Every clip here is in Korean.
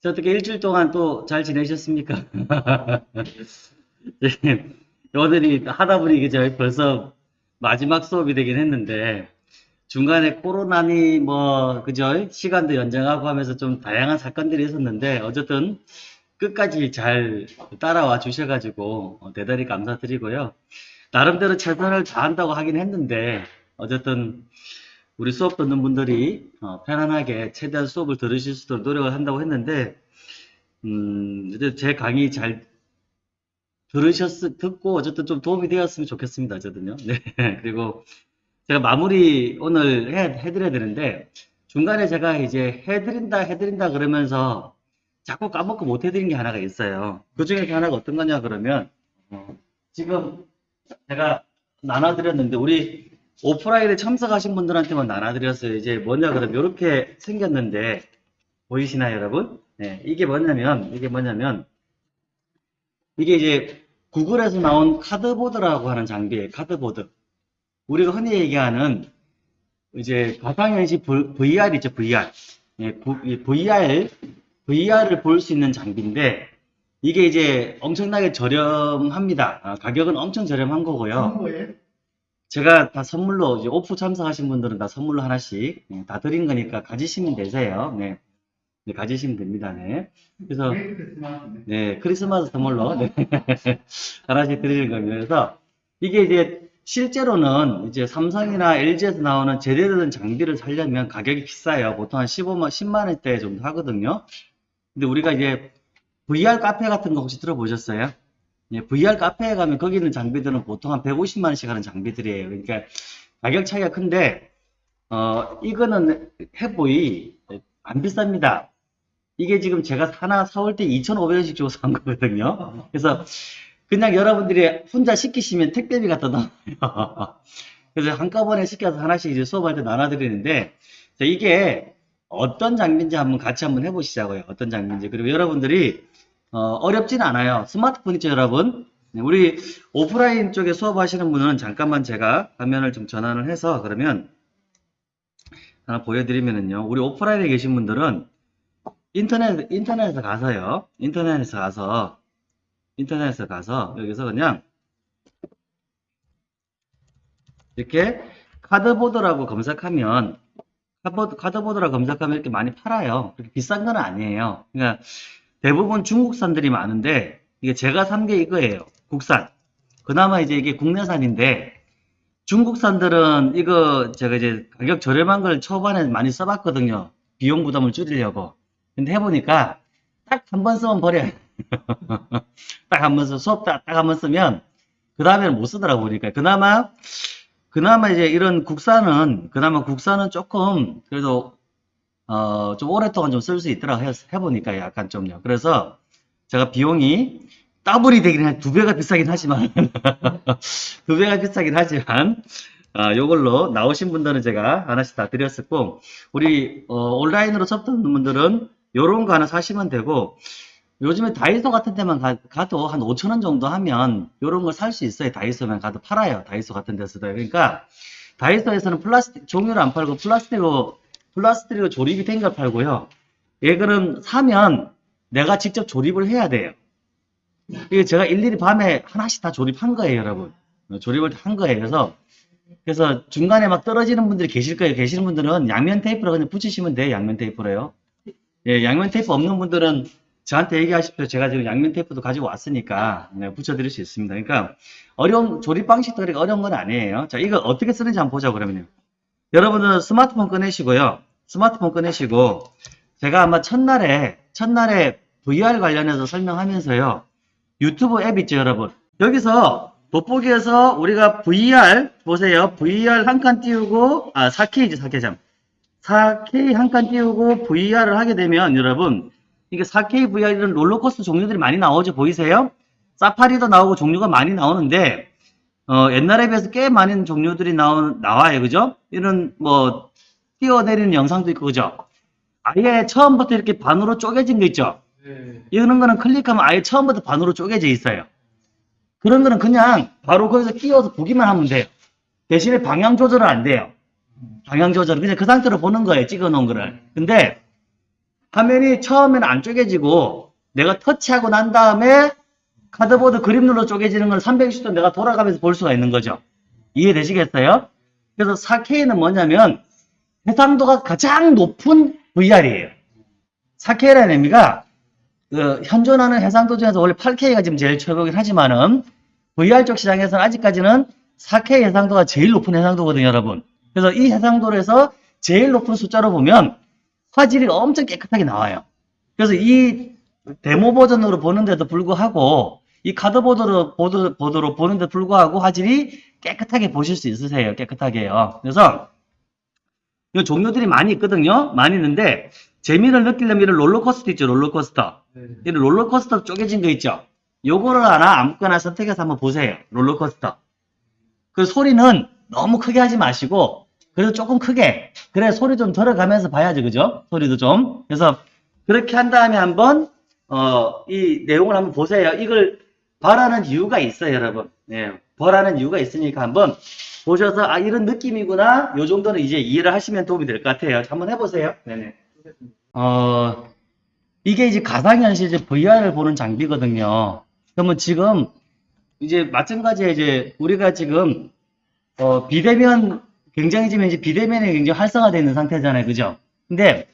저 어떻게 일주일 동안 또 잘 지내셨습니까? 네, 오늘이 하다 보니 이게 벌써 마지막 수업이 되긴 했는데 중간에 코로나니 뭐 그죠? 시간도 연장하고 하면서 좀 다양한 사건들이 있었는데 어쨌든 끝까지 잘 따라와 주셔가지고 어, 대단히 감사드리고요. 나름대로 최선을 다한다고 하긴 했는데 어쨌든 우리 수업 듣는 분들이 어, 편안하게 최대한 수업을 들으실 수 있도록 노력을 한다고 했는데 음, 제 강의 잘 들으셨, 듣고 어쨌든 좀 도움이 되었으면 좋겠습니다. 어쨌든요. 네. 그리고 제가 마무리 오늘 해, 해드려야 되는데 중간에 제가 이제 해드린다, 해드린다 그러면서 자꾸 까먹고 못 해드린 게 하나가 있어요. 그 중에 하나가 어떤 거냐 그러면 어, 지금 제가 나눠드렸는데 우리 오프라인에 참석하신 분들한테만 나눠드렸어요. 이제 뭐냐 그러면 이렇게 생겼는데 보이시나요 여러분? 네, 이게 뭐냐면 이게 뭐냐면 이게 이제 구글에서 나온 카드보드라고 하는 장비예요. 카드보드. 우리가 흔히 얘기하는 이제 가상현실 VR 있죠, VR. 예, VR, VR을 볼 수 있는 장비인데 이게 이제 엄청나게 저렴합니다. 아, 가격은 엄청 저렴한 거고요. 제가 다 선물로 이제 오프 참석하신 분들은 다 선물로 하나씩 예, 다 드린 거니까 가지시면 되세요. 네. 네, 가지시면 됩니다. 네. 그래서 네, 크리스마스 선물로 네. 하나씩 드리는 겁니다. 그래서 이게 이제 실제로는 이제 삼성이나 LG에서 나오는 제대로 된 장비를 사려면 가격이 비싸요. 보통 한 15만, 10만 원대 정도 하거든요. 근데 우리가 이제 VR 카페 같은 거 혹시 들어보셨어요? 예, VR 카페에 가면 거기 있는 장비들은 보통 한 150만 원씩 하는 장비들이에요. 그러니까 가격 차이가 큰데 어 이거는 해보이 안 비쌉니다. 이게 지금 제가 하나 사올 때 2,500원씩 주고 산 거거든요. 그래서 그냥 여러분들이 혼자 시키시면 택배비 갖다 놔요. 그래서 한꺼번에 시켜서 하나씩 이제 수업할 때 나눠드리는데 이게 어떤 장비인지 한번 같이 한번 해보시자고요. 어떤 장비인지. 그리고 여러분들이 어, 렵진 않아요. 스마트폰 있죠, 여러분? 네, 우리 오프라인 쪽에 수업하시는 분은 잠깐만 제가 화면을 좀 전환을 해서 그러면 하나 보여드리면은요. 우리 오프라인에 계신 분들은 인터넷, 인터넷에 가서요. 인터넷에 가서, 인터넷에 가서, 여기서 그냥, 이렇게 카드보드라고 검색하면, 카드보드, 카드보드라고 검색하면 이렇게 많이 팔아요. 그렇게 비싼 건 아니에요. 그러니까 대부분 중국산들이 많은데, 이게 제가 산 게 이거예요. 국산. 그나마 이제 이게 국내산인데, 중국산들은 이거 제가 이제 가격 저렴한 걸 초반에 많이 써봤거든요. 비용 부담을 줄이려고. 근데 해보니까 딱 한 번 쓰면 버려요. 딱 한 번 써, 수업 딱한 번 쓰면 그 다음에는 못 쓰더라고 보니까. 그나마, 그나마 이제 이런 국산은, 그나마 국산은 조금 그래도 어, 좀 오랫동안 좀 쓸 수 있더라고 해, 해보니까 약간 좀요. 그래서 제가 비용이 더블이 되긴 한 두 배가 비싸긴 하지만 두 배가 비싸긴 하지만 아, 요걸로 나오신 분들은 제가 하나씩 다 드렸었고 우리 어, 온라인으로 접붙는 분들은 요런 거 하나 사시면 되고 요즘에 다이소 같은 데만 가, 도한 5천원 정도 하면 요런 걸 살 수 있어요. 다이소만 가도 팔아요. 다이소 같은 데서도. 그러니까 다이소에서는 플라스틱 종류를 안 팔고 플라스틱으로 플라스틱으로 조립이 된 걸 팔고요 얘그럼 사면 내가 직접 조립을 해야 돼요 이게 제가 일일이 밤에 하나씩 다 조립한 거예요 여러분 조립을 한 거예요 그래서 그래서 중간에 막 떨어지는 분들이 계실 거예요 계시는 분들은 양면 테이프로 그냥 붙이시면 돼요 양면 테이프로요 예, 양면 테이프 없는 분들은 저한테 얘기하십시오. 제가 지금 양면 테이프도 가지고 왔으니까 네, 붙여드릴 수 있습니다. 그러니까 어려운 조립 방식도 그렇게 어려운 건 아니에요. 자, 이거 어떻게 쓰는지 한번 보자 그러면요. 여러분들은 스마트폰 꺼내시고요. 스마트폰 꺼내시고 제가 아마 첫날에 첫날에 VR 관련해서 설명하면서요. 유튜브 앱 있죠, 여러분. 여기서 돋보기에서 우리가 VR 보세요. VR 한 칸 띄우고 아 4K지 4K 참. 4K 한 칸 띄우고 VR을 하게 되면 여러분 이게 4K VR 이런 롤러코스터 종류들이 많이 나오죠 보이세요? 사파리도 나오고 종류가 많이 나오는데 어, 옛날에 비해서 꽤 많은 종류들이 나오, 나와요 그죠? 이런 뭐 뛰어내리는 영상도 있고 그죠? 아예 처음부터 이렇게 반으로 쪼개진 거 있죠? 네. 이런 거는 클릭하면 아예 처음부터 반으로 쪼개져 있어요 그런 거는 그냥 바로 거기서 끼워서 보기만 하면 돼요 대신에 방향 조절은 안 돼요 방향 조절. 그냥 그 상태로 보는 거예요. 찍어 놓은 거를. 근데 화면이 처음에는 안 쪼개지고 내가 터치하고 난 다음에 카드보드 눌러 쪼개지는 걸 360도 내가 돌아가면서 볼 수가 있는 거죠. 이해되시겠어요? 그래서 4K는 뭐냐면 해상도가 가장 높은 VR이에요. 4K라는 의미가 그 현존하는 해상도 중에서 원래 8K가 지금 제일 최고긴 하지만은 VR 쪽 시장에서는 아직까지는 4K 해상도가 제일 높은 해상도거든요, 여러분. 그래서 이 해상도에서 제일 높은 숫자로 보면 화질이 엄청 깨끗하게 나와요. 그래서 이 데모 버전으로 보는데도 불구하고 이 cardboard로 보드, 보드로 보는데도 불구하고 화질이 깨끗하게 보실 수 있으세요. 깨끗하게요. 그래서 이 종류들이 많이 있거든요. 많이 있는데 재미를 느끼려면 이런 롤러코스터 있죠. 롤러코스터. 네. 이 롤러코스터 쪼개진 거 있죠. 요거를 하나 아무거나 선택해서 한번 보세요. 롤러코스터. 그 소리는 너무 크게 하지 마시고 그래도 조금 크게 그래 소리 좀 들어가면서 봐야지 그죠? 소리도 좀 그래서 그렇게 한 다음에 한번 어, 이 내용을 한번 보세요. 이걸 벌하는 이유가 있어요, 여러분. 네, 벌하는 이유가 있으니까 한번 보셔서 아 이런 느낌이구나. 요 정도는 이제 이해를 하시면 도움이 될 것 같아요. 한번 해보세요. 네네. 어, 이게 이제 가상현실 이제 VR을 보는 장비거든요. 그러면 지금 이제 마찬가지에 이제 우리가 지금 어, 비대면 굉장히 지금 이제 비대면이 굉장히 활성화되어 있는 상태잖아요. 그죠? 근데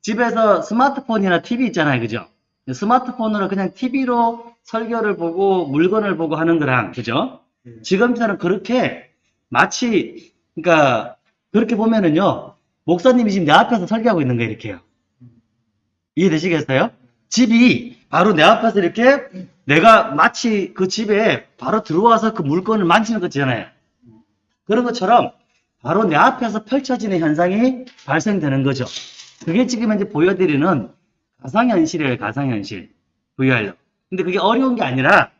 집에서 스마트폰이나 TV 있잖아요. 그죠? 스마트폰으로 그냥 TV로 설교를 보고 물건을 보고 하는 거랑 그죠? 네. 지금처럼 그렇게 마치 그러니까 그렇게 보면은요. 목사님이 지금 내 앞에서 설교하고 있는 거예요. 이렇게요. 이해되시겠어요? 집이 바로 내 앞에서 이렇게 내가 마치 그 집에 바로 들어와서 그 물건을 만지는 거잖아요. 그런 것처럼 바로 내 앞에서 펼쳐지는 현상이 발생되는 거죠. 그게 지금 이제 보여드리는 가상현실이에요, 가상현실. VR로. 근데 그게 어려운 게 아니라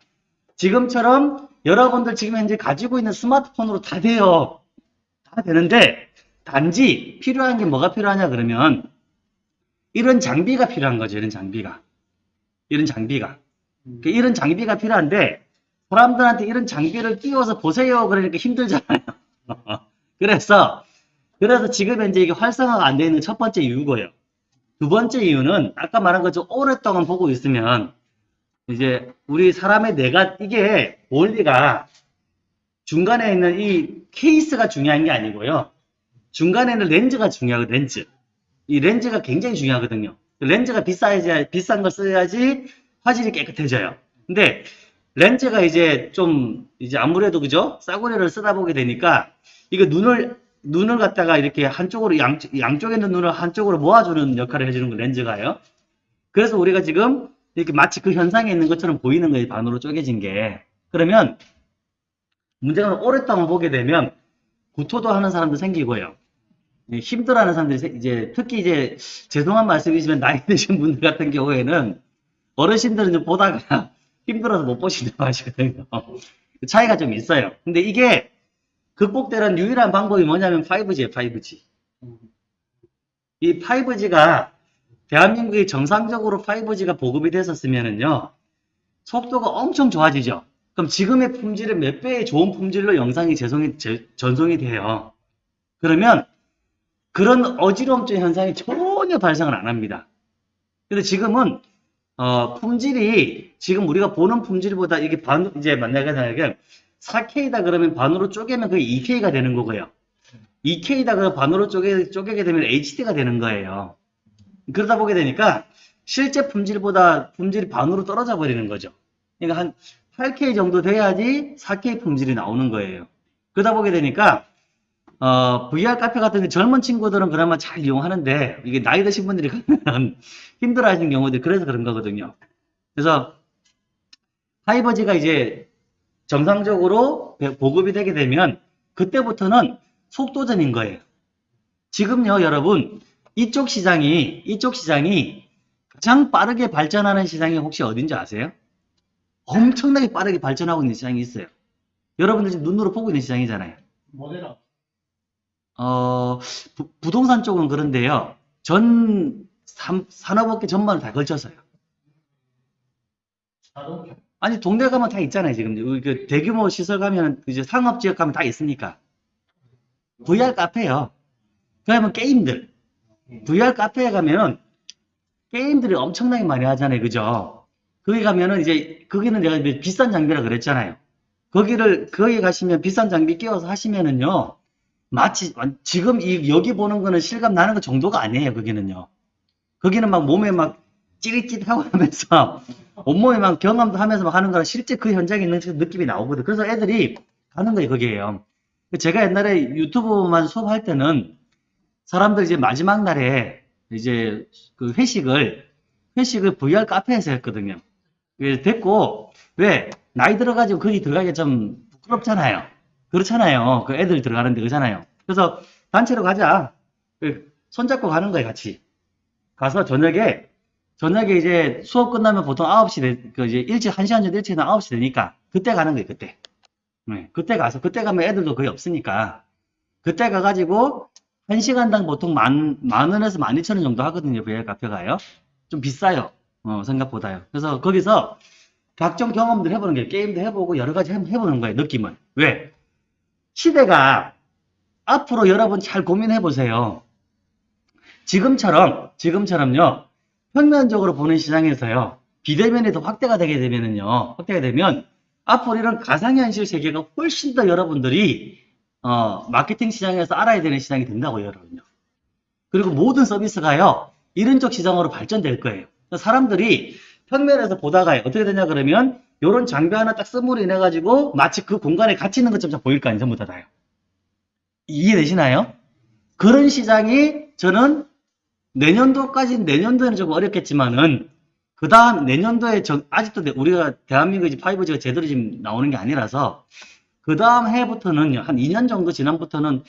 지금처럼 여러분들 지금 현재 가지고 있는 스마트폰으로 다 돼요. 다 되는데 단지 필요한 게 뭐가 필요하냐 그러면 이런 장비가 필요한 거죠. 이런 장비가. 이런 장비가. 음. 그 이런 장비가 필요한데 사람들한테 이런 장비를 끼워서 보세요. 그러니까 힘들잖아요. 그래서 그래서 지금 현재 이게 활성화가 안 되어 있는 첫 번째 이유고요. 두 번째 이유는 아까 말한 것처럼 오랫동안 보고 있으면 이제 우리 사람의 뇌가 이게 원리가 중간에 있는 이 케이스가 중요한 게 아니고요. 중간에 있는 렌즈가 중요하고 렌즈. 이 렌즈가 굉장히 중요하거든요. 렌즈가 비싸야지 비싼 걸 써야지 화질이 깨끗해져요. 근데 렌즈가 이제 좀 이제 아무래도 그죠? 싸구려를 쓰다 보게 되니까 이거 눈을 눈을 갖다가 이렇게 한쪽으로 양, 양쪽에 있는 눈을 한쪽으로 모아주는 역할을 해주는 거 렌즈가요. 그래서 우리가 지금 이렇게 마치 그 현상에 있는 것처럼 보이는 거예요. 반으로 쪼개진 게. 그러면 문제는 오랫동안 보게 되면 구토도 하는 사람도 생기고요. 예, 힘들어하는 사람들이 세- 이제 특히 이제 죄송한 말씀이지만 나이 드신 분들 같은 경우에는 어르신들은 좀 보다가 힘들어서 못 보신다고 하시거든요. 차이가 좀 있어요. 근데 이게 극복되는 유일한 방법이 뭐냐면 5G예요, 5G. 이 5G가 대한민국이 정상적으로 5G가 보급이 됐었으면은요, 속도가 엄청 좋아지죠. 그럼 지금의 품질의 몇 배의 좋은 품질로 영상이 재송이, 제- 전송이 돼요. 그러면 그런 어지러움적 현상이 전혀 발생을 안 합니다. 근데 지금은 어, 품질이 지금 우리가 보는 품질보다 이게 반 이제 만약에 만약에 4K다 그러면 반으로 쪼개면 그게 2K가 되는 거고요. 2K다 그러면 반으로 쪼개, 쪼개게 되면 HD가 되는 거예요. 그러다 보게 되니까 실제 품질보다 품질이 반으로 떨어져 버리는 거죠. 그러니까 한 8K 정도 돼야지 4K 품질이 나오는 거예요. 그러다 보게 되니까 어, VR 카페 같은 데 젊은 친구들은 그나마 잘 이용하는데 이게 나이 드신 분들이 가면 힘들어 하시는 경우들이 그래서 그런 거거든요. 그래서 하이버지가 이제 정상적으로 보급이 되게 되면 그때부터는 속도전인 거예요. 지금요, 여러분, 이쪽 시장이, 이쪽 시장이 가장 빠르게 발전하는 시장이 혹시 어딘지 아세요? 엄청나게 빠르게 발전하고 있는 시장이 있어요. 여러분들 지금 눈으로 보고 있는 시장이잖아요. 모델업. 어, 부, 부동산 쪽은 그런데요. 전 삼- 산업업계 전반을 다 걸쳐서요. 자동차. 아니 동네 가면 다 있잖아요 지금 그 대규모 시설 가면 이제 상업 지역 가면 다 있으니까 VR 카페요. 그러면 게임들 VR 카페에 가면은 게임들이 엄청나게 많이 하잖아요. 그죠? 거기 가면은 이제, 거기는 내가 비싼 장비라 그랬잖아요. 거기를, 거기 가시면 비싼 장비 끼워서 하시면은요, 마치, 완- 지금 이, 여기 보는 거는 실감 나는 것 정도가 아니에요. 거기는요. 거기는 막 몸에 막 찌릿찌릿하고 하면서, 온몸에 막 경험도 하면서 막 하는 거라 실제 그 현장에 있는 그 느낌이 나오거든. 그래서 애들이 가는 거예요. 거기에요. 제가 옛날에 유튜브만 수업할 때는 사람들 이제 마지막 날에 이제 그 회식을 회식을 VR 카페에서 했거든요. 그래서 됐고 왜 나이 들어가지고 거기 들어가기 좀 부끄럽잖아요. 그렇잖아요. 그 애들 들어가는데 그렇잖아요. 그래서 단체로 가자. 그 손잡고 가는 거예요, 같이. 가서 저녁에 저녁에 이제 수업 끝나면 보통 9시 되, 그 이제 일찍 1시간 전에 일찍 나 9시 되니까 그때 가는 거예요, 그때. 네, 그때 가서 그때 가면 애들도 거의 없으니까 그때 가가지고 한 시간당 보통 만, 만 원에서 만 이천 원 정도 하거든요. VR 카페가요. 좀 비싸요. 어, 생각보다요. 그래서 거기서 각종 경험들 해보는 거예요. 게임도 해보고 여러 가지 해- 해보는 거예요. 느낌은. 왜? 시대가 앞으로 여러분 잘 고민해 보세요. 지금처럼, 지금처럼요. 평면적으로 보는 시장에서요. 비대면이 더 확대가 되게 되면은요. 확대가 되면 앞으로 이런 가상현실 세계가 훨씬 더 여러분들이 어, 마케팅 시장에서 알아야 되는 시장이 된다고요, 여러분요. 그리고 모든 서비스가요, 이런 쪽 시장으로 발전될 거예요. 사람들이 평면에서 보다가 어떻게 되냐 그러면, 요런 장비 하나 딱 쓰므로 인해 가지고, 마치 그 공간에 같이 있는 것처럼 보일 거 아니에요, 전부 다 다요. 이해되시나요? 그런 시장이 저는 내년도까지, 내년도에는 좀 어렵겠지만은, 그 다음 내년도에 저- 아직도 내- 우리가 대한민국이 5G가 제대로 지금 나오는 게 아니라서, 그 다음 해부터는 한 2년 정도 지난부터는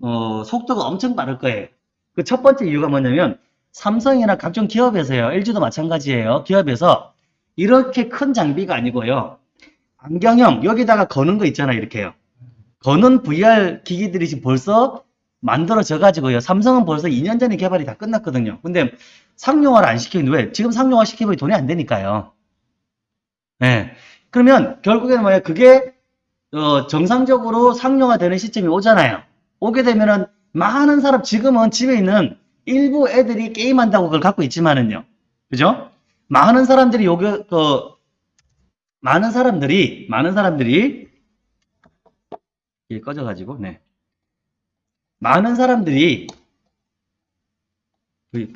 어, 속도가 엄청 빠를 거예요. 그 첫 번째 이유가 뭐냐면 삼성이나 각종 기업에서요. LG도 마찬가지예요. 기업에서 이렇게 큰 장비가 아니고요. 안경형 여기다가 거는 거 있잖아요. 이렇게요. 거는 VR 기기들이 지금 벌써 만들어져 가지고요. 삼성은 벌써 2년 전에 개발이 다 끝났거든요. 근데 상용화를 안 시키는 왜? 지금 상용화 시키면 돈이 안 되니까요. 네. 그러면 결국에는 뭐야? 그게 어, 정상적으로 상용화되는 시점이 오잖아요. 오게 되면은 많은 사람 지금은 집에 있는 일부 애들이 게임한다고 그걸 갖고 있지만은요. 그죠? 많은 사람들이 요게 그 많은 사람들이 많은 사람들이 이게 꺼져 가지고 네 많은 사람들이 그,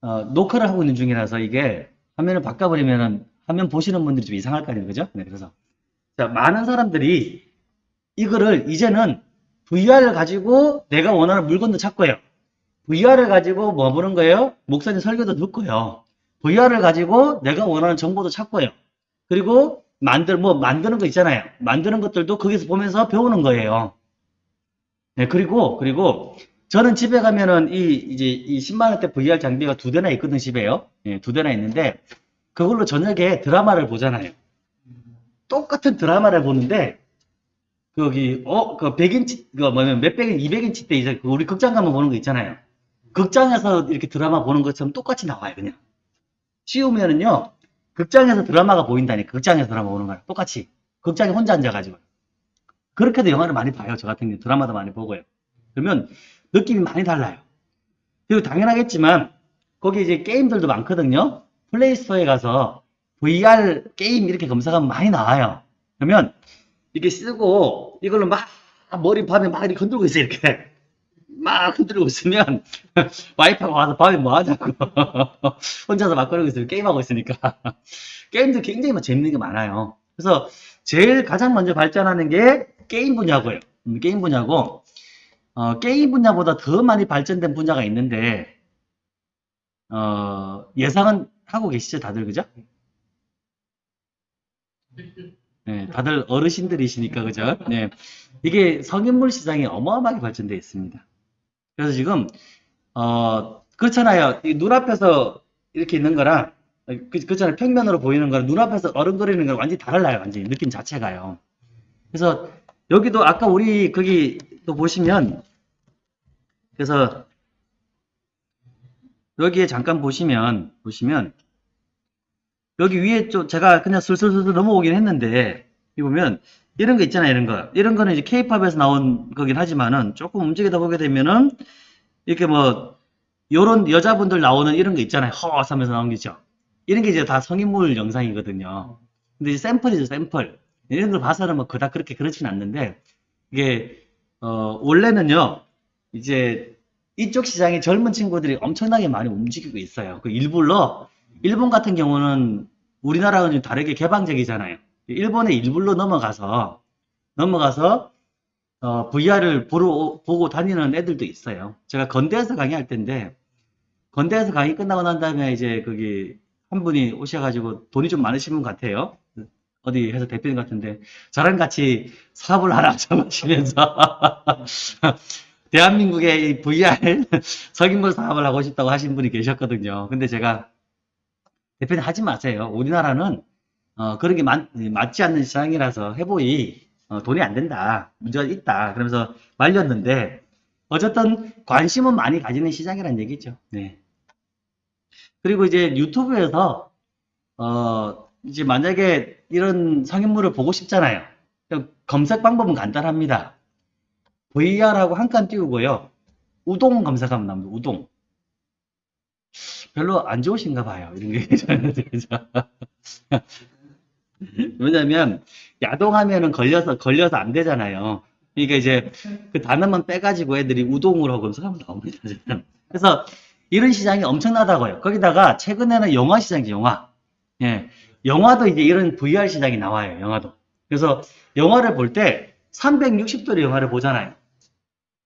어, 녹화를 하고 있는 중이라서 이게 화면을 바꿔버리면은 화면 보시는 분들이 좀 이상할 거 아니에요, 그죠? 네, 그래서 자, 많은 사람들이 이거를 이제는 VR을 가지고 내가 원하는 물건도 찾고요. VR을 가지고 뭐 보는 거예요? 목사님 설교도 듣고요. VR을 가지고 내가 원하는 정보도 찾고요. 그리고 만들 뭐 만드는 거 있잖아요. 만드는 것들도 거기서 보면서 배우는 거예요. 네, 그리고 그리고 저는 집에 가면은 이 이제 이 10만 원대 VR 장비가 두 대나 있거든 집에요. 예, 두 대나 있는데 그걸로 저녁에 드라마를 보잖아요. 똑같은 드라마를 보는데 거기 어그 100인치 그 뭐냐면 몇백 인 200인치 때 이제 그 우리 극장 가면 보는 거 있잖아요. 극장에서 이렇게 드라마 보는 것처럼 똑같이 나와요 그냥. 씌우면은요 극장에서 드라마가 보인다니까 극장에서 드라마 보는 거랑 똑같이 극장에 혼자 앉아가지고 그렇게도 영화를 많이 봐요 저 같은 경우 드라마도 많이 보고요. 그러면 느낌이 많이 달라요. 그리고 당연하겠지만 거기 이제 게임들도 많거든요. 플레이스토어에 가서 VR 게임 이렇게 검색하면 많이 나와요. 그러면 이렇게 쓰고 이걸로 막 머리 밤에 막 이렇게 흔들고 있어요. 이렇게 막 흔들고 있으면 와이프가 와서 밤에 뭐 하자고 혼자서 막 그러고 있어요. 게임하고 있으니까 게임도 굉장히 막 재밌는 게 많아요. 그래서 제일 가장 먼저 발전하는 게 게임 분야고요. 음, 게임 분야고 어, 게임 분야보다 더 많이 발전된 분야가 있는데 어, 예상은 하고 계시죠, 다들 그죠? 네, 다들 어르신들이시니까 그죠? 네, 이게 성인물 시장이 어마어마하게 발전되어 있습니다. 그래서 지금 어 그렇잖아요. 이 눈앞에서 이렇게 있는 거랑 그, 그렇잖아요. 평면으로 보이는 거랑 눈앞에서 어른거리는 거랑 완전히 달라요. 완전히 느낌 자체가요. 그래서 여기도 아까 우리 거기 또 보시면 그래서 여기에 잠깐 보시면 보시면 여기 위에 좀 제가 그냥 슬슬슬슬 넘어오긴 했는데 이 보면 이런 거 있잖아요 이런 거 이런 거는 이제 K-팝에서 나온 거긴 하지만은 조금 움직이다 보게 되면은 이렇게 뭐 요런 여자분들 나오는 이런 거 있잖아요. 허 하면서 게 있죠. 이런 게 이제 다 성인물 영상이거든요. 근데 이제 샘플이죠, 샘플. 이런 걸 봐서는 뭐 그닥 그렇게 그렇진 않는데 이게 어 원래는요. 이제 이쪽 시장에 젊은 친구들이 엄청나게 많이 움직이고 있어요. 그 일부러 일본 같은 경우는 우리나라와는 좀 다르게 개방적이잖아요. 일본의 일부러 넘어가서 넘어가서 어, VR을 보러, 보고 다니는 애들도 있어요. 제가 건대에서 강의할 텐데, 건대에서 강의 끝나고 난 다음에 이제 거기 한 분이 오셔가지고 돈이 좀 많으신 분 같아요. 어디 회사 대표님 같은데, 저랑 같이 사업을 하나 잡으시면서, 대한민국의 이 VR 석인물 사업을 하고 싶다고 하신 분이 계셨거든요. 근데 제가, 대표님 하지 마세요. 우리나라는, 어, 그런 게 맞, 맞지 않는 시장이라서 해보이 어, 돈이 안 된다. 문제가 있다. 그러면서 말렸는데, 어쨌든 관심은 많이 가지는 시장이라는 얘기죠. 네. 그리고 이제 유튜브에서, 어, 이제 만약에 이런 성인물을 보고 싶잖아요. 검색 방법은 간단합니다. VR하고 한 칸 띄우고요. 우동 검색하면 나옵니다. 우동. 별로 안 좋으신가 봐요. 이런 게. 왜냐면, 야동하면은 걸려서, 걸려서 안 되잖아요. 그러니까 이제 그 단어만 빼가지고 애들이 우동으로 하고 검색하면 나옵니다. 그래서 이런 시장이 엄청나다고요. 거기다가 최근에는 영화 시장이죠, 영화. 예. 영화도 이제 이런 VR 시장이 나와요, 영화도. 그래서 영화를 볼 때 360도의 영화를 보잖아요.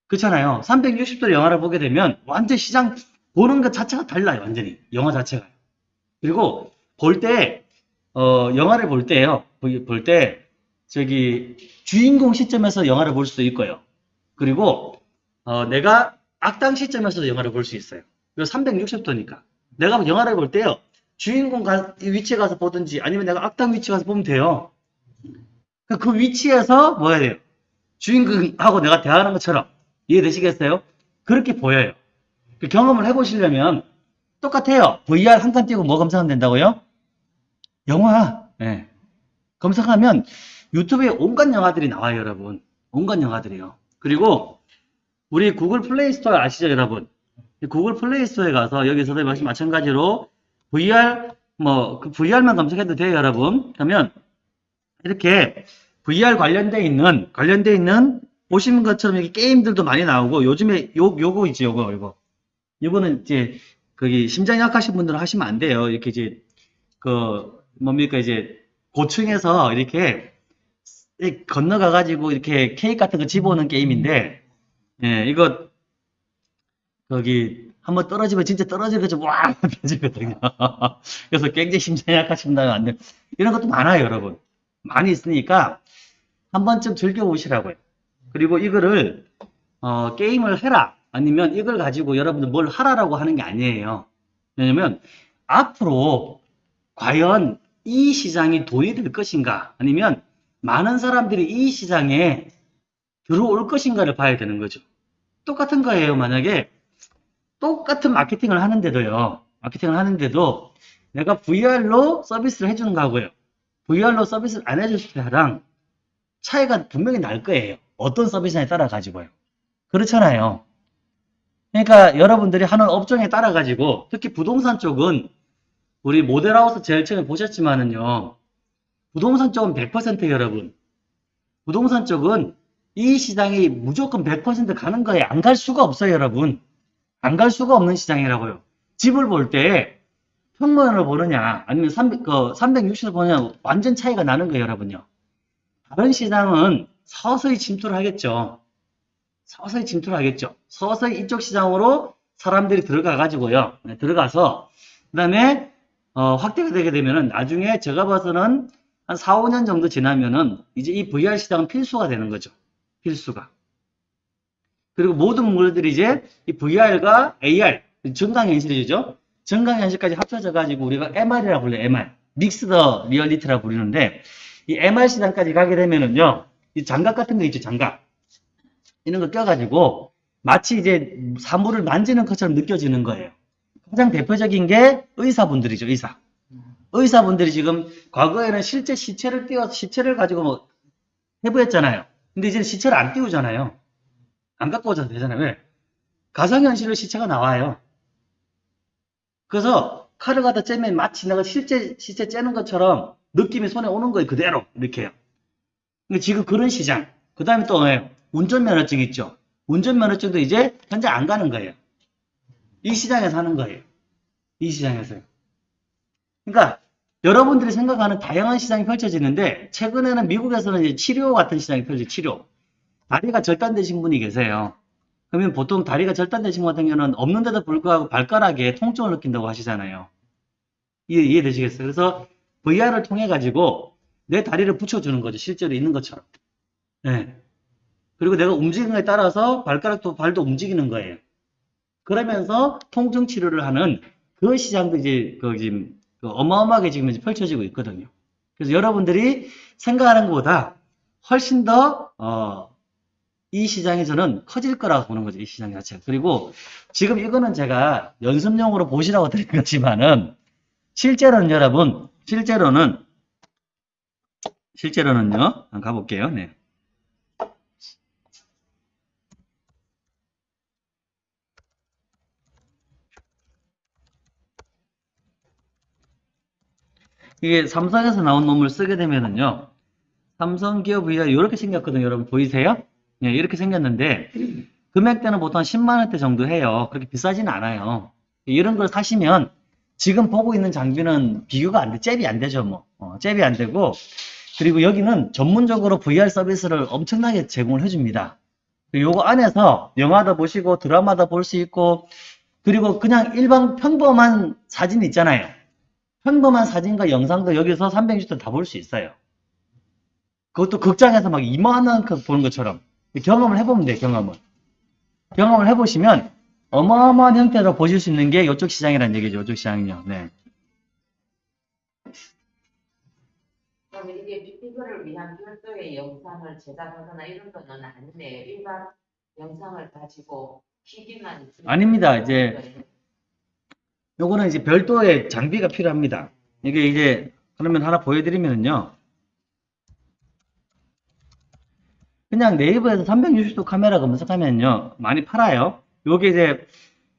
그렇잖아요. 360도의 영화를 보게 되면 완전 시장 보는 것 자체가 달라요, 완전히. 영화 자체가. 그리고 볼 때, 어, 영화를 볼 때요. 볼 때, 저기, 주인공 시점에서 영화를 볼 수도 있고요. 그리고, 어, 내가 악당 시점에서도 영화를 볼 수 있어요. 이거 360도니까. 내가 영화를 볼 때요. 주인공 가, 위치에 가서 보든지 아니면 내가 악당 위치에 가서 보면 돼요. 그 위치에서 뭐 해야 돼요? 주인공하고 내가 대화하는 것처럼. 이해되시겠어요? 그렇게 보여요. 그 경험을 해보시려면 똑같아요. VR 한칸 띄고 뭐 검색하면 된다고요? 영화. 네. 검색하면 유튜브에 온갖 영화들이 나와요, 여러분. 온갖 영화들이요. 그리고 우리 구글 플레이 스토어 아시죠, 여러분? 구글 플레이 스토어에 가서 여기서도 마찬가지로 VR 뭐 그 VR만 검색해도 돼요, 여러분. 그러면 이렇게 VR 관련돼 있는 관련돼 있는 보시는 것처럼 이렇게 게임들도 많이 나오고 요즘에 요 요거 있지, 요거 요거. 요거는 이제 거기 심장이 약하신 분들은 하시면 안 돼요. 이렇게 이제 그 뭡니까 이제 고층에서 이렇게 건너가 가지고 이렇게 케이크 같은 거 집어오는 게임인데 예, 이거 거기 한번 떨어지면 진짜 떨어지고 와 펴지거든요. 그래서 굉장히 심장이 약하신 분들은 안 돼. 이런 것도 많아요, 여러분. 많이 있으니까 한 번쯤 즐겨 보시라고요. 그리고 이거를 어, 게임을 해라 아니면 이걸 가지고 여러분들 뭘 하라라고 하는 게 아니에요. 왜냐면 앞으로 과연 이 시장이 돈이 될 것인가 아니면 많은 사람들이 이 시장에 들어올 것인가를 봐야 되는 거죠. 똑같은 거예요. 만약에 똑같은 마케팅을 하는데도요. 마케팅을 하는데도 내가 VR로 서비스를 해주는 거하고요. VR로 서비스를 안 해줄 때랑 차이가 분명히 날 거예요. 어떤 서비스에 따라 가지고요. 그렇잖아요. 그러니까 여러분들이 하는 업종에 따라 가지고 특히 부동산 쪽은 우리 모델하우스 제일 처음에 보셨지만은요. 부동산 쪽은 100% 여러분. 부동산 쪽은 이 시장이 무조건 100% 가는 거예요. 안갈 수가 없어요, 여러분. 안 갈 수가 없는 시장이라고요. 집을 볼 때 평면을 보느냐, 아니면 300, 그 360을 보느냐, 완전 차이가 나는 거예요, 여러분요. 다른 시장은 서서히 침투를 하겠죠. 서서히 침투를 하겠죠. 서서히 이쪽 시장으로 사람들이 들어가 가지고요. 네, 들어가서 그 다음에 어, 확대가 되게 되면은 나중에 제가 봐서는 한 4, 5년 정도 지나면은 이제 이 VR 시장은 필수가 되는 거죠. 필수가. 그리고 모든 물들이 이제 이 VR과 AR, 증강현실이죠. 증강현실까지 합쳐져 가지고 우리가 MR이라고 불러요. MR. 믹스더 리얼리티라고 부르는데 이 MR 시장까지 가게 되면은요. 이 장갑 같은 거 있죠, 장갑. 이런 거 껴가지고 마치 이제 사물을 만지는 것처럼 느껴지는 거예요. 가장 대표적인 게 의사분들이죠, 의사. 의사분들이 지금 과거에는 실제 시체를 띄워서 시체를 가지고 뭐 해부했잖아요. 근데 이제는 시체를 안 띄우잖아요. 안 갖고 오셔도 되잖아요. 왜? 가상현실로 시체가 나와요. 그래서 칼을 갖다 째면 마치 내가 실제, 실제 째는 것처럼 느낌이 손에 오는 거예요. 그대로. 이렇게요. 지금 그런 시장. 그 다음에 또 예, 운전면허증 있죠. 운전면허증도 이제 현재 안 가는 거예요. 이 시장에서 하는 거예요. 이 시장에서요. 그러니까 여러분들이 생각하는 다양한 시장이 펼쳐지는데 최근에는 미국에서는 이제 치료 같은 시장이 펼쳐져 치료. 다리가 절단되신 분이 계세요. 그러면 보통 다리가 절단되신 분 같은 경우는 없는데도 불구하고 발가락에 통증을 느낀다고 하시잖아요. 이해, 이해되시겠어요? 그래서 VR을 통해 가지고 내 다리를 붙여주는 거죠. 실제로 있는 것처럼. 네. 그리고 내가 움직이는 거에 따라서 발가락도 발도 움직이는 거예요. 그러면서 통증 치료를 하는 그 시장도 이제 그 지금 그 어마어마하게 지금 이제 펼쳐지고 있거든요. 그래서 여러분들이 생각하는 것보다 훨씬 더, 어, 이 시장이 저는 커질 거라고 보는 거죠. 이 시장 자체가. 그리고 지금 이거는 제가 연습용으로 보시라고 드린 거지만은 실제로는 여러분, 실제로는 실제로는요. 한번 가볼게요. 네. 이게 삼성에서 나온 놈을 쓰게 되면은요. 삼성 기업 VR 이렇게 생겼거든요. 여러분 보이세요? 예, 이렇게 생겼는데 금액대는 보통 10만 원대 정도 해요. 그렇게 비싸진 않아요. 이런 걸 사시면 지금 보고 있는 장비는 비교가 안 돼. 잽이 안 되죠, 뭐. 어, 잽이 안 되고 그리고 여기는 전문적으로 VR 서비스를 엄청나게 제공을 해줍니다. 요거 안에서 영화도 보시고 드라마도 볼 수 있고 그리고 그냥 일반 평범한 사진 있잖아요. 평범한 사진과 영상도 여기서 360도 다 볼 수 있어요. 그것도 극장에서 막 이만한 거 보는 것처럼 경험을 해보면 돼요, 경험을. 경험을 해보시면 어마어마한 형태로 보실 수 있는 게 이쪽 시장이라는 얘기죠, 이쪽 시장이요. 네. 그럼 이게 이거를 위한 별도의 영상을 제작하거나 이런 거는 아니네요. 일반 영상을 가지고 기기만 아닙니다. 이제 요거는 이제 별도의 장비가 필요합니다. 이게 이제 그러면 하나 보여드리면요. 그냥 네이버에서 360도 카메라 검색하면요. 많이 팔아요. 요게 이제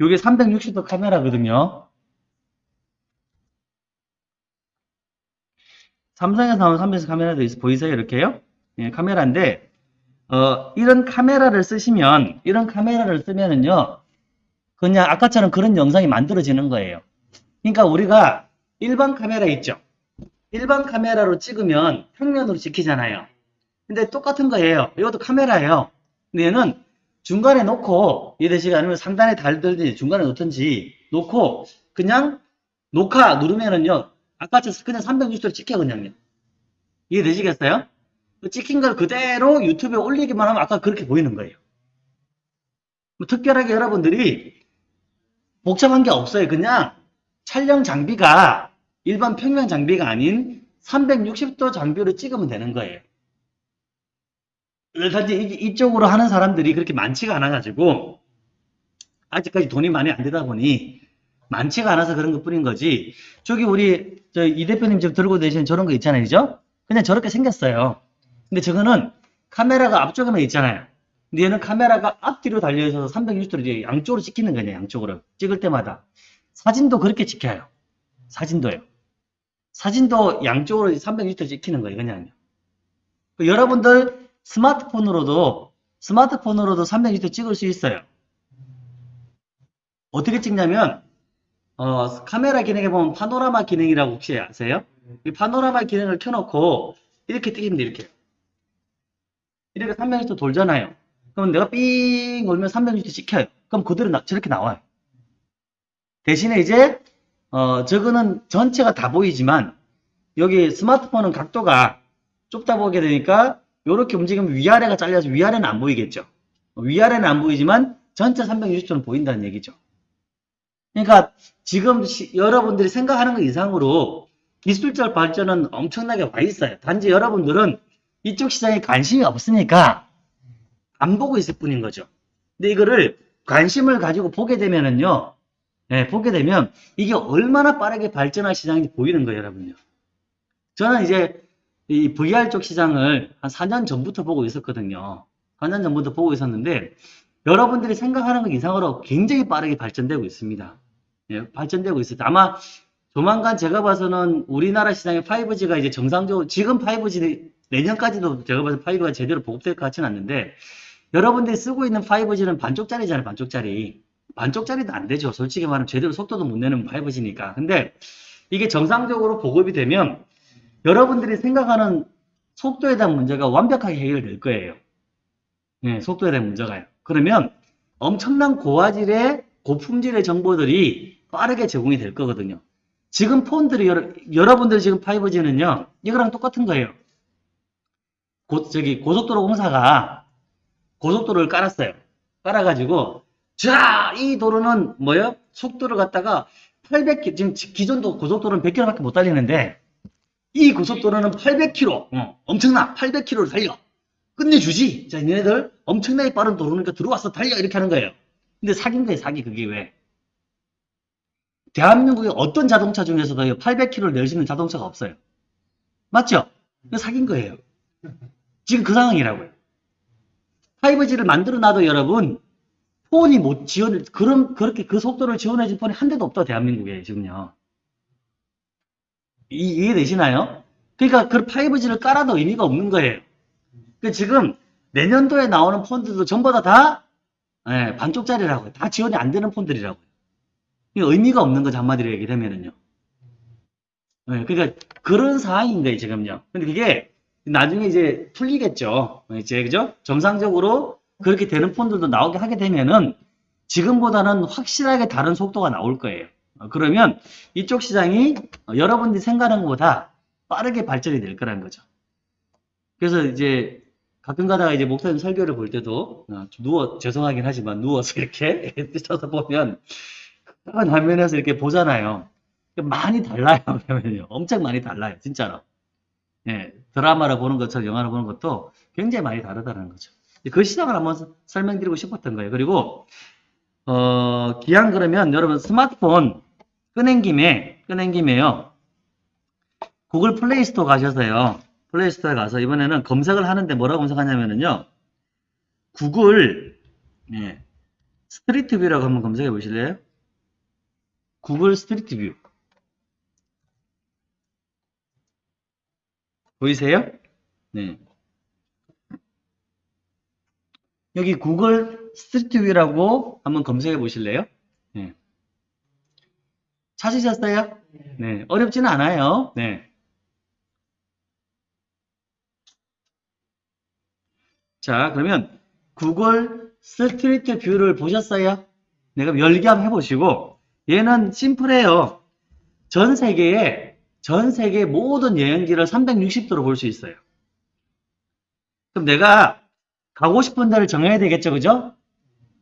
요게 360도 카메라거든요. 삼성에서 나온 360도 카메라도 있어 보이세요? 이렇게요? 예, 카메라인데 어, 이런 카메라를 쓰시면 이런 카메라를 쓰면은요. 그냥 아까처럼 그런 영상이 만들어지는 거예요. 그러니까 우리가 일반 카메라 있죠? 일반 카메라로 찍으면 평면으로 찍히잖아요. 근데 똑같은 거예요. 이것도 카메라예요. 근데 얘는 중간에 놓고 이해되시게 아니면 상단에 달든지 중간에 놓든지 놓고 그냥 녹화 누르면은요. 아까처럼 그냥 360도로 찍혀 그냥요. 이해되시겠어요? 그 찍힌 걸 그대로 유튜브에 올리기만 하면 아까 그렇게 보이는 거예요. 뭐 특별하게 여러분들이 복잡한 게 없어요. 그냥 촬영 장비가 일반 평면 장비가 아닌 360도 장비로 찍으면 되는 거예요. 이- 이쪽으로 하는 사람들이 그렇게 많지가 않아가지고 아직까지 돈이 많이 안 되다 보니 많지가 않아서 그런 것 뿐인 거지. 저기 우리 저 이 대표님 지금 들고 계시는 저런 거 있잖아요, 그죠? 그냥 저렇게 생겼어요. 근데 저거는 카메라가 앞쪽에만 있잖아요. 근데 얘는 카메라가 앞뒤로 달려있어서 360도로 이제 양쪽으로 찍히는 거냐, 양쪽으로. 찍을 때마다. 사진도 그렇게 찍혀요. 사진도요. 사진도 양쪽으로 360도 찍히는 거예요, 그냥요. 그 여러분들 스마트폰으로도, 스마트폰으로도 360도 찍을 수 있어요. 어떻게 찍냐면, 어, 카메라 기능에 보면 파노라마 기능이라고 혹시 아세요? 이 파노라마 기능을 켜놓고, 이렇게 돼, 이렇게. 이렇게 360도 돌잖아요. 그럼 내가 삥 돌면 360도 찍혀요. 그럼 그대로 나- 저렇게 나와요. 대신에 이제 어 저거는 전체가 다 보이지만 여기 스마트폰은 각도가 좁다 보게 되니까 이렇게 움직이면 위아래가 잘려서 위아래는 안 보이겠죠. 위아래는 안 보이지만 전체 360도는 보인다는 얘기죠. 그러니까 지금 시- 여러분들이 생각하는 것 이상으로 기술적 발전은 엄청나게 와 있어요. 단지 여러분들은 이쪽 시장에 관심이 없으니까 안 보고 있을 뿐인 거죠. 근데 이거를 관심을 가지고 보게 되면은요, 예, 보게 되면 이게 얼마나 빠르게 발전할 시장인지 보이는 거예요, 여러분요. 저는 이제 이 VR 쪽 시장을 한 4년 전부터 보고 있었거든요. 4년 전부터 보고 있었는데 여러분들이 생각하는 것 이상으로 굉장히 빠르게 발전되고 있습니다. 예, 발전되고 있어요. 아마 조만간 제가 봐서는 우리나라 시장의 5G가 이제 정상적으로 지금 5G 내년까지도 제가 봐서 5G가 제대로 보급될 것 같지는 않는데 여러분들이 쓰고 있는 5G는 반쪽짜리잖아요. 반쪽짜리. 반쪽짜리도 안 되죠. 솔직히 말하면 제대로 속도도 못 내는 5G니까. 근데 이게 정상적으로 보급이 되면 여러분들이 생각하는 속도에 대한 문제가 완벽하게 해결될 거예요. 네, 속도에 대한 문제가요. 그러면 엄청난 고화질의 고품질의 정보들이 빠르게 제공이 될 거거든요. 지금 폰들이 여러, 여러분들 지금 5G는요, 이거랑 똑같은 거예요. 고, 저기 고속도로 공사가 고속도로를 깔았어요. 깔아가지고 자, 이 도로는 뭐예요? 속도를 갖다가 800km, 지금 기존도 고속도로는 100km밖에 못 달리는데 이 고속도로는 800km, 어, 엄청나, 800km를 달려. 끝내주지. 자, 얘네들 엄청나게 빠른 도로니까 들어와서 달려 이렇게 하는 거예요. 근데 사기인 거예요, 사기. 그게 왜? 대한민국의 어떤 자동차 중에서도 800km를 낼 수 있는 자동차가 없어요. 맞죠? 사기인 거예요. 지금 그 상황이라고요. 5G를 만들어 놔도 여러분, 폰이 못 지원, 그런, 그렇게 그 속도를 지원해줄 폰이 한 대도 없다, 대한민국에, 지금요. 이, 이해되시나요? 그러니까 그 5G를 깔아도 의미가 없는 거예요. 그 지금 내년도에 나오는 폰들도 전부 다 다, 예, 반쪽짜리라고요. 다 지원이 안 되는 폰들이라고요. 의미가 없는 거죠, 한마디로 얘기되면은요. 예, 그러니까 그런 상황인 거예요, 지금요. 근데 그게 나중에 이제 풀리겠죠. 이제, 그죠? 정상적으로 그렇게 되는 폰들도 나오게 하게 되면은 지금보다는 확실하게 다른 속도가 나올 거예요. 어, 그러면 이쪽 시장이 어, 여러분들이 생각하는 것보다 빠르게 발전이 될 거라는 거죠. 그래서 이제 가끔 가다가 이제 목사님 설교를 볼 때도 어, 좀 누워 죄송하긴 하지만 누워서 이렇게 떠서 보면 큰 화면에서 이렇게 보잖아요. 많이 달라요. 엄청 많이 달라요. 진짜로. 예, 드라마를 보는 것처럼 영화를 보는 것도 굉장히 많이 다르다는 거죠. 그 시장을 한번 설명드리고 싶었던 거예요. 그리고 어, 기왕 그러면 여러분 스마트폰 꺼낸 김에 꺼낸 김에요. 구글 플레이 스토어 가셔서요. 플레이 스토어에 가서 이번에는 검색을 하는데 뭐라고 검색하냐면은요. 구글 예, 스트리트 뷰라고 한번 검색해 보실래요? 구글 스트리트 뷰. 보이세요? 네. 여기 구글 스트리트 뷰라고 한번 검색해 보실래요? 네. 찾으셨어요? 네. 어렵지는 않아요. 네. 자, 그러면 구글 스트리트 뷰를 보셨어요? 내가 열기 한번 해보시고, 얘는 심플해요. 전 세계에, 전 세계 모든 여행지를 360도로 볼 수 있어요. 그럼 내가 가고 싶은 데를 정해야 되겠죠, 그죠?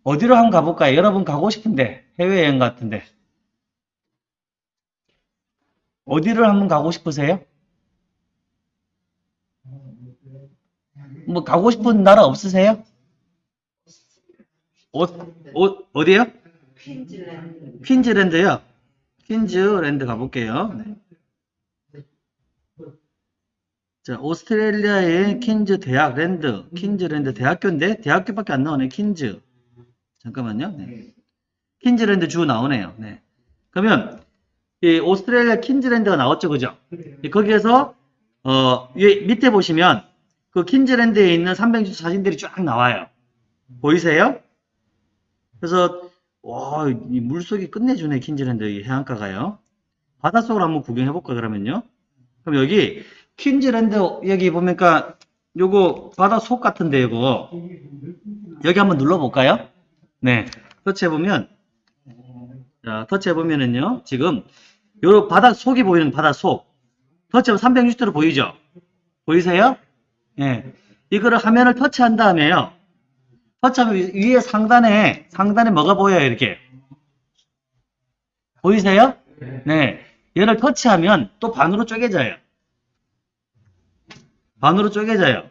어디로 한번 가볼까요? 여러분 가고 싶은데, 해외여행 같은데. 어디를 한번 가고 싶으세요? 뭐 가고 싶은 나라 없으세요? 어, 어, 어디요? 퀸즐랜드. 퀸즈랜드요. 퀸즈랜드 가볼게요. 네. 자, 오스트레일리아의 퀸즈 대학 랜드, 퀸즈랜드 대학교인데 대학교밖에 안 나오네. 퀸즈. 잠깐만요. 네. 퀸즈랜드 주 나오네요. 네. 그러면 이 오스트레일리아 퀸즈랜드가 나왔죠, 그죠? 이 거기에서 어, 위 밑에 보시면 그 퀸즈랜드에 있는 360 사진들이 쫙 나와요. 보이세요? 그래서 와, 이 물속이 끝내주네, 퀸즈랜드 이 해안가가요. 바닷속으로 한번 구경해볼까, 그러면요. 그럼 여기, 퀸즈랜드, 여기 보니까, 요거, 바닷속 같은데, 요거. 여기 한번 눌러볼까요? 네. 터치해보면, 자, 터치해보면은요, 지금, 요 바닷속이 보이는 바닷속. 터치하면 360도로 보이죠? 보이세요? 예. 이거를 화면을 터치한 다음에요. 터치하면 위- 위에 상단에, 상단에 뭐가 보여요, 이렇게. 보이세요? 네. 얘를 터치하면 또 반으로 쪼개져요. 반으로 쪼개져요.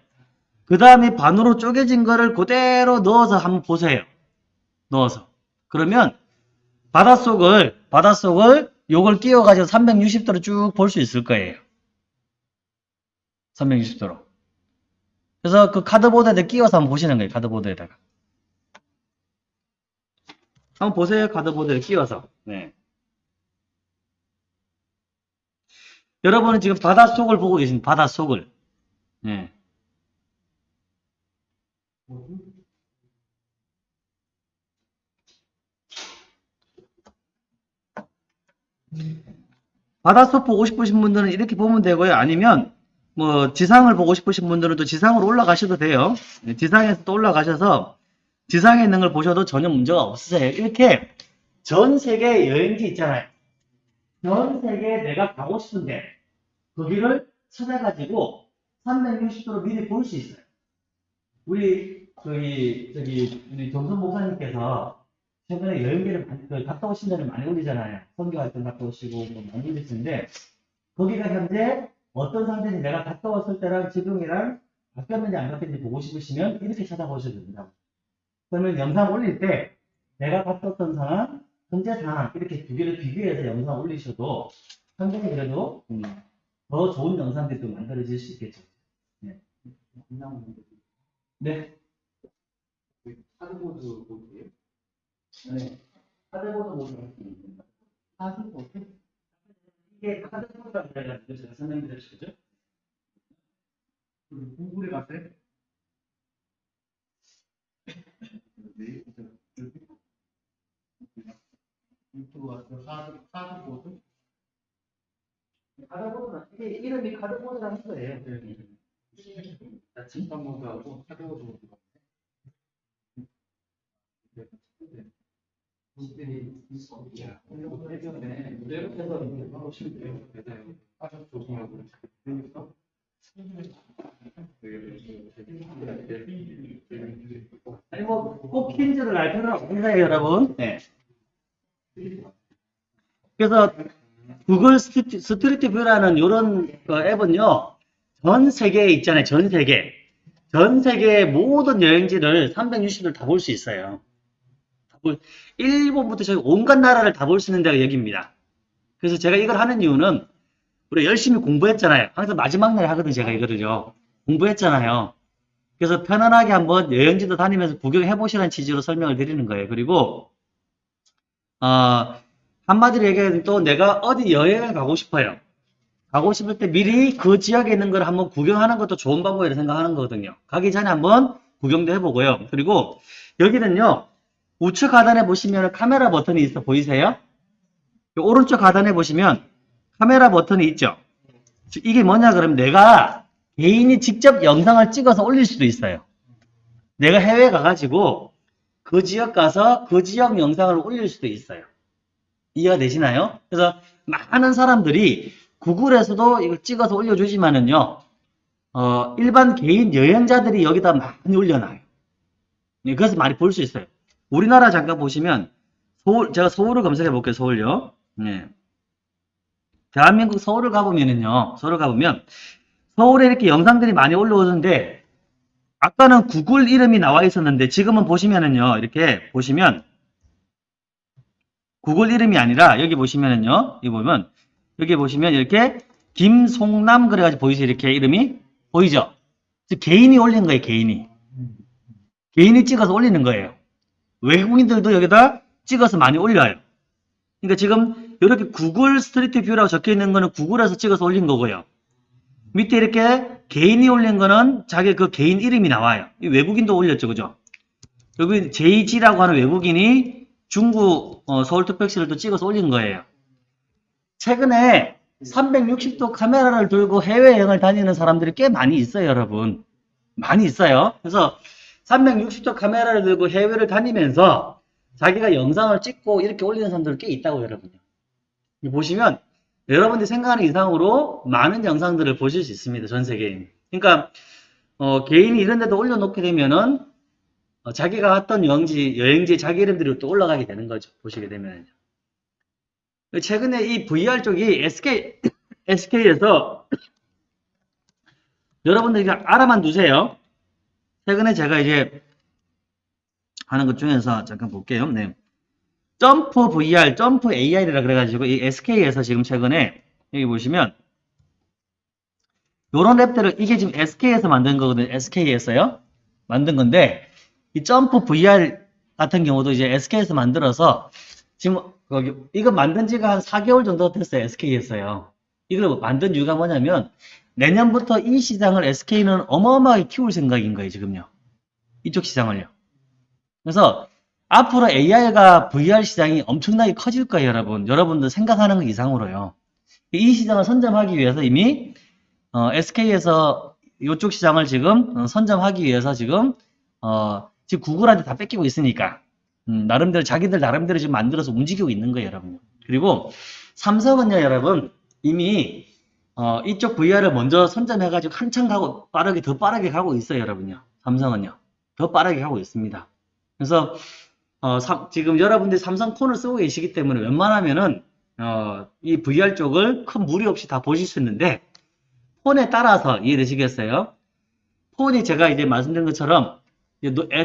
그 다음에 반으로 쪼개진 거를 그대로 넣어서 한번 보세요. 넣어서. 그러면 바닷속을 바닷속을 요걸 끼워가지고 360도로 쭉 볼 수 있을 거예요. 360도로. 그래서 그 카드보드에다 끼워서 한번 보시는 거예요. 카드보드에다가. 한번 보세요. 카드보드에 끼워서. 네. 여러분은 지금 바닷속을 보고 계신 바닷속을. 예. 바닷속 보고 싶으신 분들은 이렇게 보면 되고요. 아니면 뭐 지상을 보고 싶으신 분들은 또 지상으로 올라가셔도 돼요. 네, 지상에서 또 올라가셔서 지상에 있는 걸 보셔도 전혀 문제가 없으세요. 이렇게 전 세계 여행지 있잖아요. 전 세계에 내가 가고 싶은데 거기를 찾아가지고 360도로 미리 볼 수 있어요. 우리 저기 저기 우리 정선 목사님께서 최근에 여행기를 그 갔다 오신 데를 많이 올리잖아요. 선교 활동 갔다 오시고 뭐 많이 올리시는데 거기가 현재 어떤 상태인지 내가 갔다 왔을 때랑 지금이랑 바뀌었는지 안 바뀌었는지 보고 싶으시면 이렇게 찾아보셔도 됩니다. 그러면 영상 올릴 때 내가 갔다 왔던 상황, 현재 상황 이렇게 두 개를 비교해서 영상 올리셔도 상당히 그래도 음, 더 좋은 영상들이 또 만들어질 수 있겠죠. 네. 네. 하드보드 보드예요? 네. 카드보드 모드입니다. 카드보드? 이게 카드보드라고 그래가지고 제가 있죠? 그 구글에 갔어요? 네, 유튜브 가서 하드 하드보드? 카드보드가 이게 이름이 카드보드라는 거예요. 네. 해변에 무대로 해서 하고 싶대요. 그래서 아주 조심하고 그러니까 아니 뭐 꼭 알 필요는 없어요, 여러분. 네. 그래서 구글 스트리트, 뷰라는 이런 앱은요, 전 세계에 있잖아요, 전 세계. 전 세계의 모든 여행지를 360을 다 볼 수 있어요. 일본부터 저희 온갖 나라를 다 볼 수 있는 데가 여기입니다. 그래서 제가 이걸 하는 이유는 우리 열심히 공부했잖아요. 항상 마지막 날에 하거든요, 제가 이거를요. 공부했잖아요. 그래서 편안하게 한번 여행지도 다니면서 구경해 보시라는 취지로 설명을 드리는 거예요. 그리고 어, 한마디로 얘기하면 또 내가 어디 여행을 가고 싶어요. 가고 싶을 때 미리 그 지역에 있는 걸 한번 구경하는 것도 좋은 방법이라고 생각하는 거거든요. 가기 전에 한번 구경도 해보고요. 그리고 여기는요, 우측 하단에 보시면 카메라 버튼이 있어 보이세요? 이 오른쪽 하단에 보시면 카메라 버튼이 있죠? 이게 뭐냐 그러면 내가 개인이 직접 영상을 찍어서 올릴 수도 있어요. 내가 해외 가가지고 그 지역 가서 그 지역 영상을 올릴 수도 있어요. 이해가 되시나요? 그래서 많은 사람들이 구글에서도 이걸 찍어서 올려주지만은요, 어, 일반 개인 여행자들이 여기다 많이 올려놔요. 네, 그래서 많이 볼 수 있어요. 우리나라 잠깐 보시면, 서울, 제가 서울을 검색해 볼게요, 서울요. 네. 대한민국 서울을 가보면은요, 서울을 가보면, 서울에 이렇게 영상들이 많이 올라오는데, 아까는 구글 이름이 나와 있었는데, 지금은 보시면은요, 이렇게 보시면, 구글 이름이 아니라, 여기 보시면은요, 여기 보면, 여기 보시면 이렇게, 김송남 그래가지고 보이세요? 이렇게 이름이? 보이죠? 개인이 올린 거예요, 개인이. 개인이 찍어서 올리는 거예요. 외국인들도 여기다 찍어서 많이 올려요. 그러니까 지금 이렇게 구글 스트리트 뷰라고 적혀 있는 거는 구글에서 찍어서 올린 거고요. 밑에 이렇게 개인이 올린 거는 자기 그 개인 이름이 나와요. 이 외국인도 올렸죠, 그죠? 여기 JG라고 하는 외국인이 중국 어, 서울특별시를 또 찍어서 올린 거예요. 최근에 360도 카메라를 들고 해외여행을 다니는 사람들이 꽤 많이 있어요, 여러분. 많이 있어요. 그래서 360도 카메라를 들고 해외를 다니면서 자기가 영상을 찍고 이렇게 올리는 사람들 꽤 있다고 여러분요. 이 보시면 여러분들이 생각하는 이상으로 많은 영상들을 보실 수 있습니다. 전 세계에. 그러니까 어, 개인이 이런 데도 올려놓게 되면은 어, 자기가 갔던 여행지, 여행지 자기 이름들이 또 올라가게 되는 거죠. 보시게 되면요. 최근에 이 VR 쪽이 SK, SK에서 여러분들이 알아만 두세요. 최근에 제가 이제 하는 것 중에서 잠깐 볼게요. 네. 점프 VR, 점프 AR이라 그래가지고 이 SK에서 지금 최근에 여기 보시면 요런 앱들을 이게 지금 SK에서 만든 거거든요. SK에서요. 만든 건데 이 점프 VR 같은 경우도 이제 SK에서 만들어서 지금 이거 만든 지가 한 4개월 정도 됐어요. SK에서요. 이걸 만든 이유가 뭐냐면 내년부터 이 시장을 SK는 어마어마하게 키울 생각인 거예요, 지금요. 이쪽 시장을요. 그래서 앞으로 AI가 VR 시장이 엄청나게 커질 거예요, 여러분. 여러분들 생각하는 것 이상으로요. 이 시장을 선점하기 위해서 이미 SK에서 이쪽 시장을 지금 어, 선점하기 위해서 지금 어, 지금 구글한테 다 뺏기고 있으니까 음, 나름대로 자기들 나름대로 지금 만들어서 움직이고 있는 거예요, 여러분. 그리고 삼성은요, 여러분 이미 어, 이쪽 VR을 먼저 선점해가지고 한참 가고 빠르게 더 빠르게 가고 있어요, 여러분요. 삼성은요, 더 빠르게 가고 있습니다. 그래서 어, 삼- 지금 여러분들이 삼성 폰을 쓰고 계시기 때문에 웬만하면은 어, 이 VR 쪽을 큰 무리 없이 다 보실 수 있는데 폰에 따라서 이해되시겠어요? 폰이 제가 이제 말씀드린 것처럼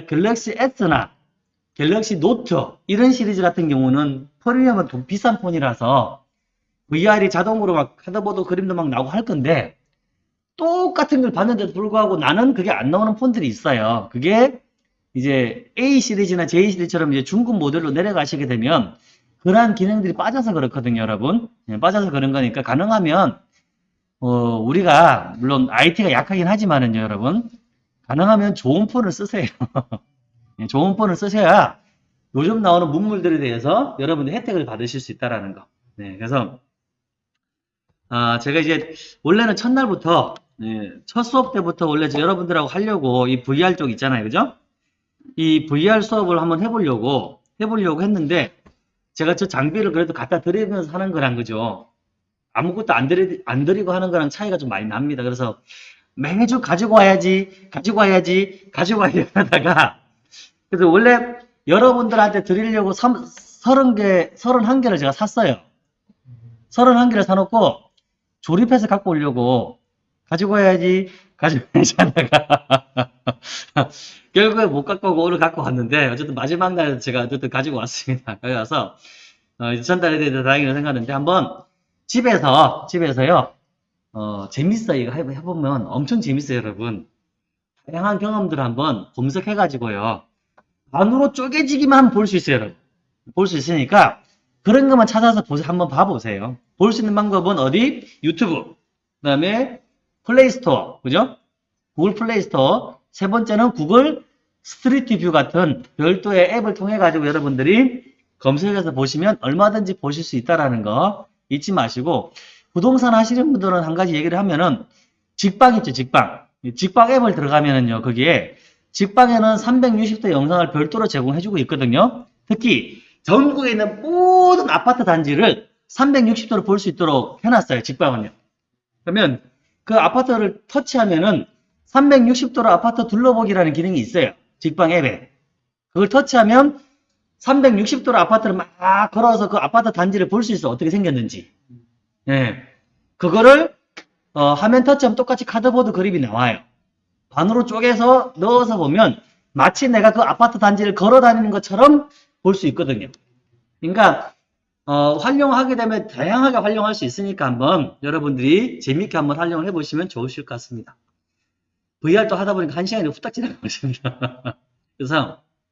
갤럭시 S나 갤럭시 노트 이런 시리즈 같은 경우는 프리미엄은 돈 비싼 폰이라서 VR이 자동으로 막 cardboard 그림도 막 나오고 할 건데 똑같은 걸 봤는데도 불구하고 나는 그게 안 나오는 폰들이 있어요. 그게 이제 A 시리즈나 J 시리즈처럼 이제 중급 모델로 내려가시게 되면 그러한 기능들이 빠져서 그렇거든요, 여러분. 예, 빠져서 그런 거니까 가능하면 어, 우리가 물론 IT가 약하긴 하지만은요, 여러분. 가능하면 좋은 폰을 쓰세요. 예, 좋은 폰을 쓰셔야 요즘 나오는 문물들에 대해서 여러분들 혜택을 받으실 수 있다라는 거. 네, 그래서 아, 제가 이제 원래는 첫날부터 예, 첫 수업 때부터 원래 저 여러분들하고 하려고 이 VR 쪽 있잖아요, 그죠? 이 VR 수업을 한번 해보려고 해보려고 했는데 제가 저 장비를 그래도 갖다 드리면서 하는 거란 거죠. 아무것도 안 드리 안 드리고 하는 거랑 차이가 좀 많이 납니다. 그래서 매주 가지고 와야지, 가지고 와야지, 가지고 와야지 하다가 그래서 원래 여러분들한테 드리려고 30개, 31개를 제가 샀어요. 31개를 사놓고 조립해서 갖고 오려고 가지고 와야지, 가지고 와야지 하다가 결국에 못 갖고 오고 오늘 갖고 왔는데 어쨌든 마지막 날 제가 어쨌든 가지고 왔습니다. 거기 가서 어, 전달해 드려서 다행이라고 생각하는데 한번 집에서 집에서요 어, 재밌어 이거 해- 해보면 엄청 재밌어요 여러분 다양한 경험들을 한번 검색해 가지고요 반으로 쪼개지기만 볼 수 있어요 볼 수 있으니까 그런 것만 찾아서 보세 한번 봐보세요. 볼 수 있는 방법은 어디? 유튜브. 그 다음에 플레이스토어. 그죠? 구글 플레이스토어. 세 번째는 구글 Street View 같은 별도의 앱을 통해 가지고 여러분들이 검색해서 보시면 얼마든지 보실 수 있다라는 거 잊지 마시고 부동산 하시는 분들은 한 가지 얘기를 하면은 직방 있죠 직방. 이 직방 앱을 들어가면은요 거기에 직방에는 360도 영상을 별도로 제공해주고 있거든요 특히 전국에 있는 모든 아파트 단지를 360도로 볼 수 있도록 해놨어요 직방은요 그러면 그 아파트를 터치하면은 360도로 아파트 둘러보기라는 기능이 있어요 직방 앱에 그걸 터치하면 360도로 아파트를 막 걸어서 그 아파트 단지를 볼 수 있어. 어떻게 생겼는지. 예. 그거를, 어, 화면 터치하면 똑같이 카드보드 그림이 나와요. 반으로 쪼개서 넣어서 보면 마치 내가 그 아파트 단지를 걸어 다니는 것처럼 볼 수 있거든요. 그러니까, 어, 활용하게 되면 다양하게 활용할 수 있으니까 한번 여러분들이 재밌게 한번 활용을 해보시면 좋으실 것 같습니다. VR도 하다 보니까 한 시간이 후딱 지나가고 있습니다. 그래서,